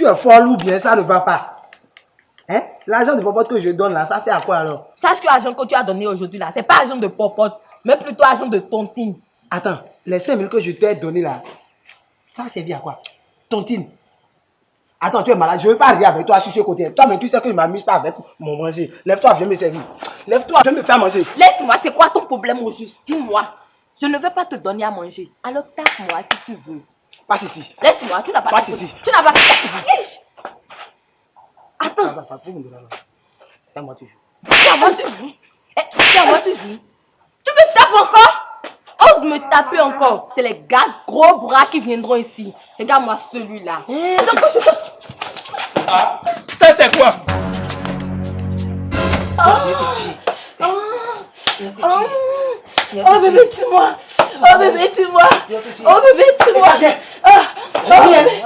Tu es folle ou bien ça ne va pas Hein? L'argent de popote que je donne là, ça c'est à quoi alors? Sache que l'argent que tu as donné aujourd'hui là, c'est pas argent de popote, mais plutôt argent de tontine. Attends, les 5 000 que je t'ai donné là, ça servi à quoi? Tontine. Attends, tu es malade, je ne veux pas arriver avec toi sur ce côté. Toi, mais tu sais que je ne m'amuse pas avec mon manger. Lève-toi, viens me servir. Lève-toi, viens me faire manger. Laisse-moi, c'est quoi ton problème au juste Dis-moi. Je ne vais pas te donner à manger. Alors tape-moi si tu veux. Passe ici. Laisse-moi, tu n'as pas Passe ici. Tu n'as pas ici. Ça Attends, là. C'est à moi toujours. c'est à moi tu joues. Eh, C'est à moi tu joues. Tu me tapes encore? Ose me taper encore. C'est les gars gros bras qui viendront ici. Regarde-moi celui-là. Ah, ça c'est quoi? Oh, oh, oh bébé, tue-moi. Oh bébé, tue-moi. Oh bébé, tue-moi. Ah, oh bébé.